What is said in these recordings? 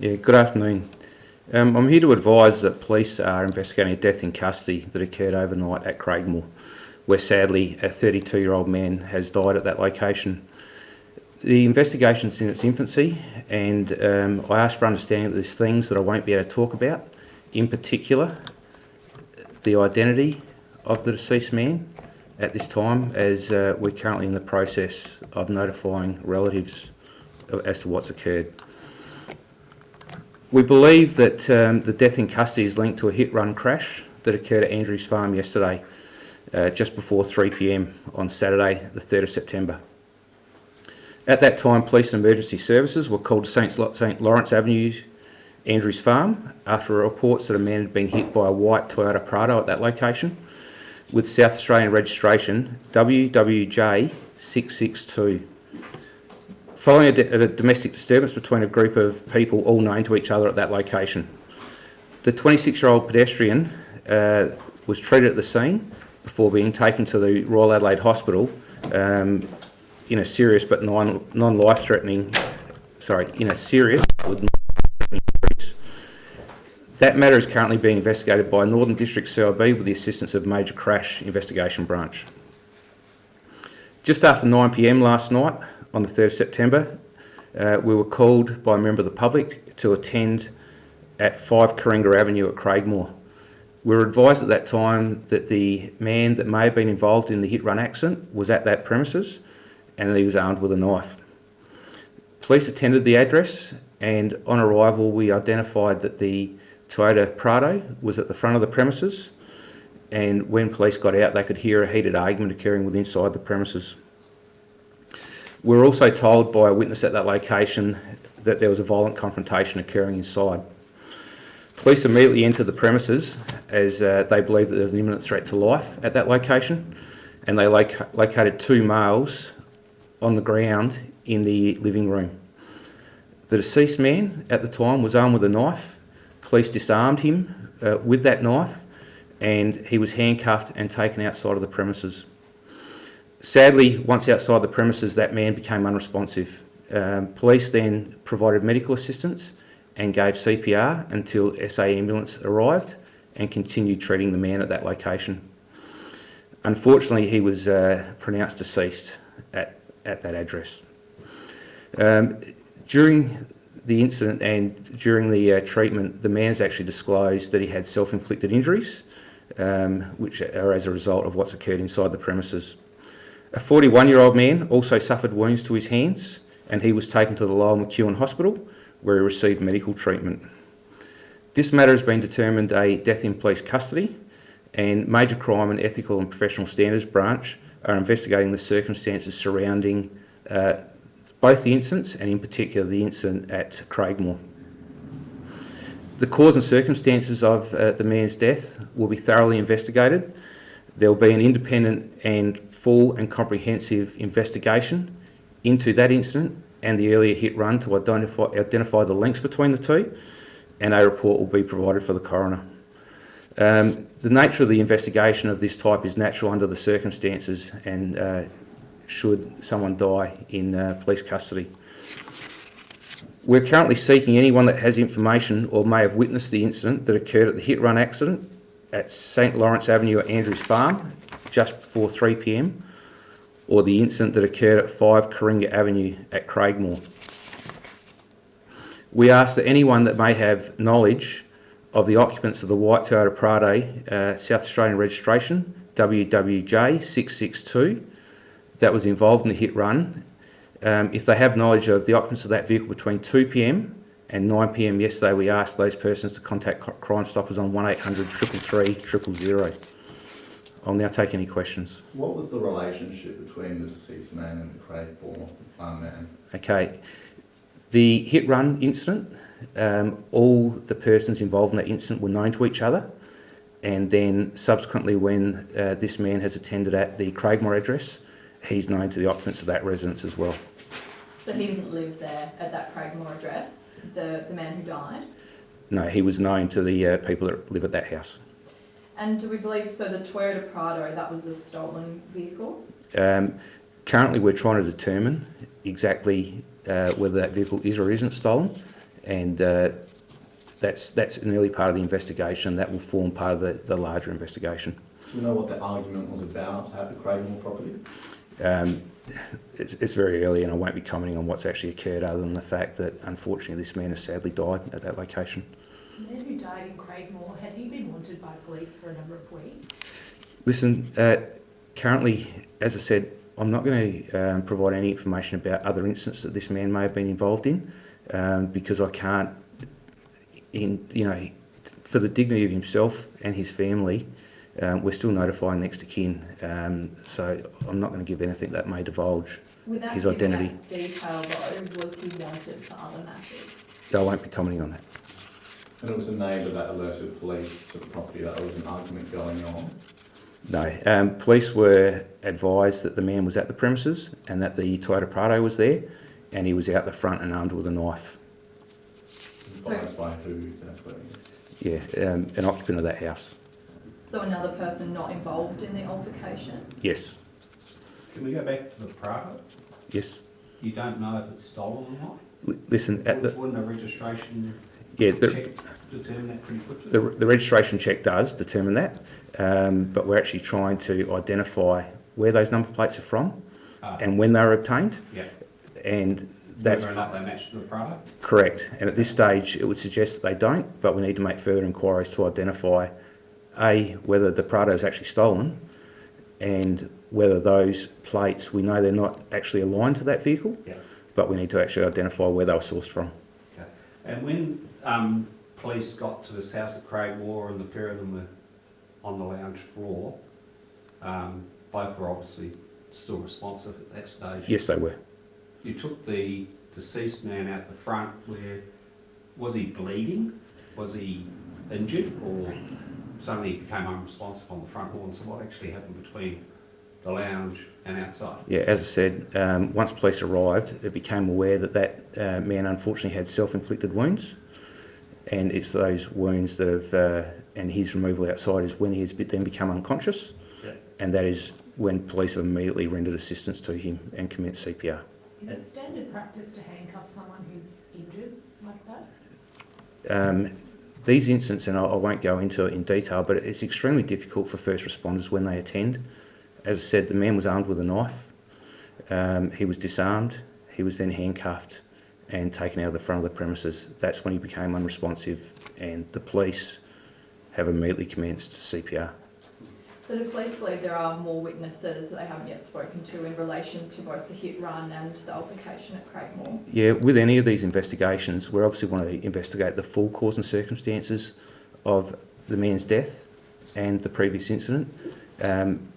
Yeah, good afternoon. Um, I'm here to advise that police are investigating a death in custody that occurred overnight at Craigmore, where sadly a 32-year-old man has died at that location. The investigation's in its infancy and um, I ask for understanding that there's things that I won't be able to talk about, in particular the identity of the deceased man at this time as uh, we're currently in the process of notifying relatives as to what's occurred. We believe that um, the death in custody is linked to a hit-run crash that occurred at Andrews Farm yesterday, uh, just before 3pm on Saturday, the 3rd of September. At that time, police and emergency services were called to St Lawrence Avenue, Andrews Farm, after reports that a man had been hit by a white Toyota Prado at that location, with South Australian registration WWJ662. Following a, a, domestic disturbance between a group of people all known to each other at that location. The 26-year-old pedestrian uh, was treated at the scene before being taken to the Royal Adelaide Hospital um, in a serious but non-life-threatening, sorry, in a serious. That matter is currently being investigated by Northern District CIB with the assistance of Major Crash Investigation Branch. Just after 9pm last night, on the 3rd of September, uh, we were called by a member of the public to attend at 5 Coringa Avenue at Craigmore. We were advised at that time that the man that may have been involved in the hit-run accident was at that premises and he was armed with a knife. Police attended the address and on arrival we identified that the Toyota Prado was at the front of the premises and when police got out they could hear a heated argument occurring within inside the premises. We were also told by a witness at that location that there was a violent confrontation occurring inside. Police immediately entered the premises as uh, they believed that there was an imminent threat to life at that location and they loc located two males on the ground in the living room. The deceased man at the time was armed with a knife. Police disarmed him uh, with that knife and he was handcuffed and taken outside of the premises. Sadly, once outside the premises, that man became unresponsive. Um, police then provided medical assistance and gave CPR until SA ambulance arrived and continued treating the man at that location. Unfortunately, he was uh, pronounced deceased at, at that address. Um, during the incident and during the uh, treatment, the man's actually disclosed that he had self-inflicted injuries, um, which are as a result of what's occurred inside the premises. A 41-year-old man also suffered wounds to his hands and he was taken to the Lyell McEwin Hospital where he received medical treatment. This matter has been determined a death in police custody and Major Crime and Ethical and Professional Standards Branch are investigating the circumstances surrounding uh, both the incidents and in particular the incident at Craigmore. The cause and circumstances of uh, the man's death will be thoroughly investigated there will be an independent and full and comprehensive investigation into that incident and the earlier hit run to identify, identify the links between the two and a report will be provided for the coroner. Um, the nature of the investigation of this type is natural under the circumstances and uh, should someone die in uh, police custody. We're currently seeking anyone that has information or may have witnessed the incident that occurred at the hit-run accident at St Lawrence Avenue at Andrews Farm just before 3pm or the incident that occurred at 5 Coringa Avenue at Craigmore. We ask that anyone that may have knowledge of the occupants of the white Toyota Prado uh, South Australian registration WWJ662 that was involved in the hit run, um, if they have knowledge of the occupants of that vehicle between 2pm and 9pm yesterday we asked those persons to contact Crime Stoppers on 1800 333 000. I'll now take any questions. What was the relationship between the deceased man and the Craigmore farm man? Okay, the hit run incident, um, all the persons involved in that incident were known to each other and then subsequently when uh, this man has attended at the Craigmore address, he's known to the occupants of that residence as well. So he didn't live there at that Craigmore address? The, the man who died? No, he was known to the uh, people that live at that house. And do we believe, so the Toyota Prado, that was a stolen vehicle? Um, currently we're trying to determine exactly uh, whether that vehicle is or isn't stolen and uh, that's that's an early part of the investigation. That will form part of the, the larger investigation. Do you know what the argument was about at the Craigmore property? Um, it's, it's very early, and I won't be commenting on what's actually occurred, other than the fact that unfortunately this man has sadly died at that location. The man who died in Craigmore, had he been wanted by police for a number of weeks? Listen, uh, currently, as I said, I'm not going to um, provide any information about other incidents that this man may have been involved in, um, because I can't, in you know, for the dignity of himself and his family, um, we're still notifying next to kin. Um, so I'm not going to give anything that may divulge. Without His identity. out detail though, was he wanted for other matters? I won't be commenting on that. And it was a neighbour that alerted police to the property that there was an argument going on. No. Um, police were advised that the man was at the premises and that the Toyota Prado was there, and he was out the front and armed with a knife. So- Advised by who exactly? Yeah, um, an occupant of that house. So another person not involved in the altercation? Yes, Can we go back to the Prado? yes. You don't know if it's stolen or not? L- listen, at the Wouldn't a registration yeah, the, check determine that pretty quickly? the, the registration check does determine that, um, but we're actually trying to identify where those number plates are from Ah, and when they were obtained, Yeah, and that's whether or not they match the Prado? Correct. And at this stage, it would suggest that they don't, but we need to make further inquiries to identify, A, whether the Prado is actually stolen, and whether those plates, we know they're not actually aligned to that vehicle, Yeah. but we need to actually identify where they were sourced from. Okay. And when, um, police got to this house at Craigmore and the pair of them were on the lounge floor, um, both were obviously still responsive at that stage. Yes, they were. You took the deceased man out the front where, was he bleeding? Was he injured or suddenly he became unresponsive on the front lawn? So what actually happened between the lounge and outside? Yeah, as I said, um, once police arrived, it became aware that that uh, man unfortunately had self-inflicted wounds, and it's those wounds that have, uh, and his removal outside is when he has then become unconscious, Yeah. and that is when police have immediately rendered assistance to him and commenced CPR. Is it standard practice to handcuff someone who's injured like that? Um, these incidents, and I, won't go into it in detail, but it's extremely difficult for first responders when they attend. As I said, the man was armed with a knife. Um, he was disarmed. He was then handcuffed and taken out of the front of the premises. That's when he became unresponsive, and the police have immediately commenced CPR. So do police believe there are more witnesses that they haven't yet spoken to in relation to both the hit run and the altercation at Craigmore? Yeah, with any of these investigations, we obviously want to investigate the full cause and circumstances of the man's death and the previous incident. Um,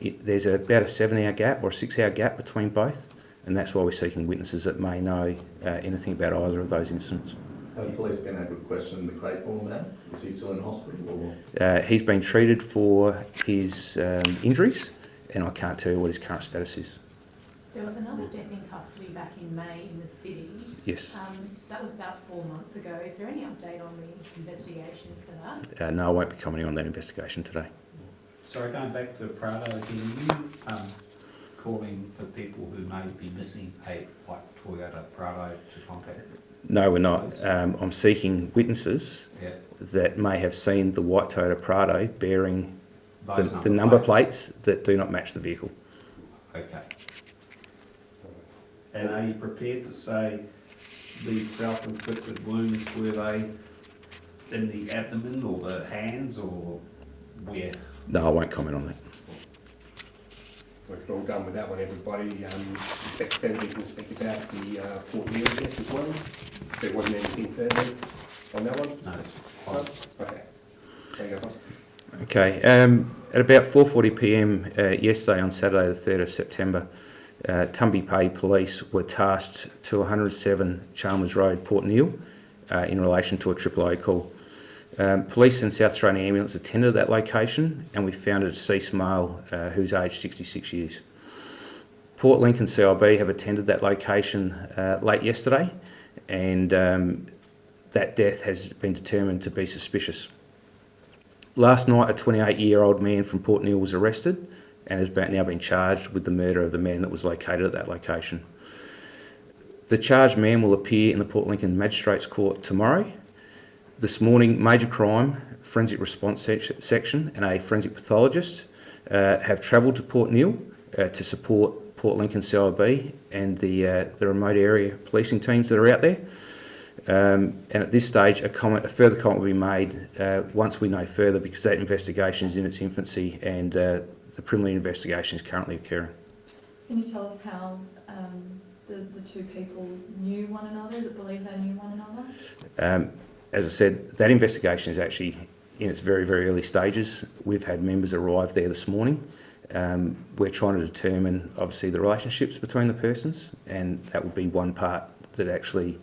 it, there's about a seven-hour gap or a six-hour gap between both, and that's why we're seeking witnesses that may know uh, anything about either of those incidents. Have the police been able to question the Craigmore man? Is he still in hospital or? Uh, he's been treated for his um, injuries, and I can't tell you what his current status is. There was another death in custody back in May in the city. Yes. Um, that was about four months ago. Is there any update on the investigation for that? Uh, no, I won't be commenting on that investigation today. Sorry, going back to Prado again, you, um, calling for people who may be missing a white Toyota Prado to contact? No, we're not. Um, I'm seeking witnesses Yeah. that may have seen the white Toyota Prado bearing the, Those the number plates that do not match the vehicle. Okay. And are you prepared to say the self-inflicted wounds, were they in the abdomen or the hands or where? No, I won't comment on that. We're all done with that one, everybody. Um, Inspector Fenley can speak about the uh, Port Neill test as well. There wasn't anything further on that one? No, it's No? Okay. There you go, boss. Okay. Um, at about 4:40 p.m. Uh, yesterday, on Saturday, the 3rd of September, uh, Tumby Bay Police were tasked to 107 Chalmers Road, Port Neill, uh, in relation to a triple O call. Um, police and South Australian Ambulance attended that location, and we found a deceased male uh, who's aged 66 years. Port Lincoln CIB have attended that location uh, late yesterday, and um, that death has been determined to be suspicious. Last night, a 28-year-old man from Port Neill was arrested and has now been charged with the murder of the man that was located at that location. The charged man will appear in the Port Lincoln Magistrates Court tomorrow. This morning, Major Crime, Forensic Response Section and a forensic pathologist uh, have travelled to Port Neill uh, to support Port Lincoln CIB and the, uh, the remote area policing teams that are out there. Um, and at this stage, a comment, a further comment will be made uh, once we know further because that investigation is in its infancy and uh, the preliminary investigation is currently occurring. Can you tell us how um, the, the two people knew one another? Is it believed they knew one another? Um, as I said, that investigation is actually in its very, very early stages. We've had members arrive there this morning. Um, we're trying to determine, obviously, the relationships between the persons, and that would be one part that actually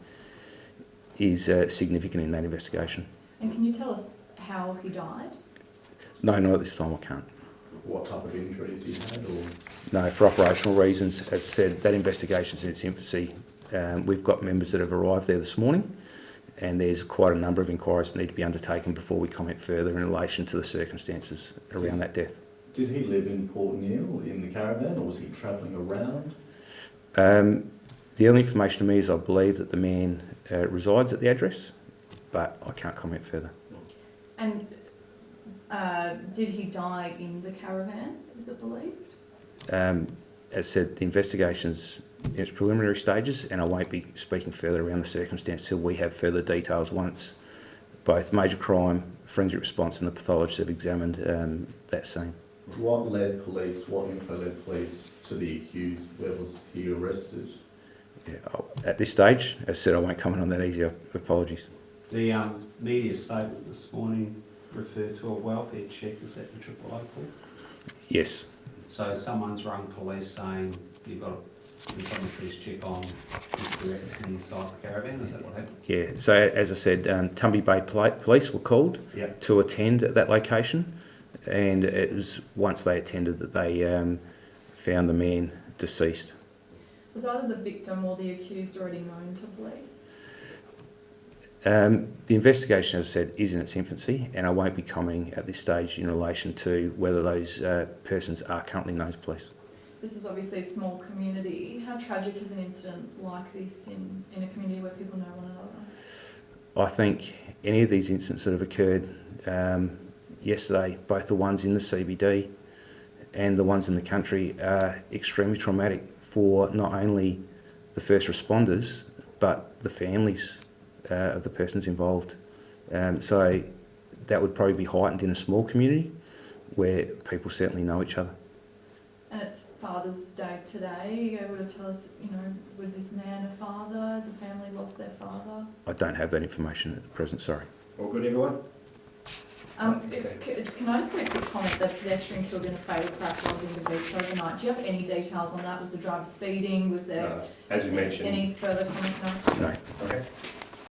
is uh, significant in that investigation. And can you tell us how he died? No, not at this time, I can't. What type of injuries he had or? No, for operational reasons, as I said, that investigation's in its infancy. Um, we've got members that have arrived there this morning, and there's quite a number of inquiries that need to be undertaken before we comment further in relation to the circumstances around that death. Did he live in Port Neill in the caravan or was he travelling around? Um, the only information to me is I believe that the man uh, resides at the address, but I can't comment further. And uh, did he die in the caravan, is it believed? Um, as said, the investigation's in its preliminary stages, and I won't be speaking further around the circumstance till we have further details once both major crime, forensic response, and the pathologist have examined um, that scene. What led police, what info led police to the accused? Where was he arrested? Yeah, at this stage, as I said, I won't comment on that easier. Apologies. The um, media statement this morning referred to a welfare check, is that the triple O call? Yes, So someone's rung police saying, you've got to, can someone please check on Mr. Atkinson inside the caravan, is that what happened? yeah. So as I said, um, Tumby Bay Police were called Yep. to attend at that location, and it was once they attended that they um, found the man deceased. Was either the victim or the accused already known to police? Um, the investigation, as I said, is in its infancy, and I won't be commenting at this stage in relation to whether those uh, persons are currently known to police. This is obviously a small community. How tragic is an incident like this in, in a community where people know one another? I think any of these incidents that have occurred um, yesterday, both the ones in the CBD and the ones in the country, are extremely traumatic for not only the first responders but the families uh, of the persons involved. Um, so that would probably be heightened in a small community where people certainly know each other. And it's Father's Day today. Are you able to tell us, you know, was this man a father? Has the family lost their father? I don't have that information at the present, sorry. All good, everyone? Um, can I just make a quick comment? The pedestrian killed in a fatal crash while in the beach overnight. Do you have any details on that? Was the driver speeding? Was there Uh, As we mentioned, any further comments? No? No. okay,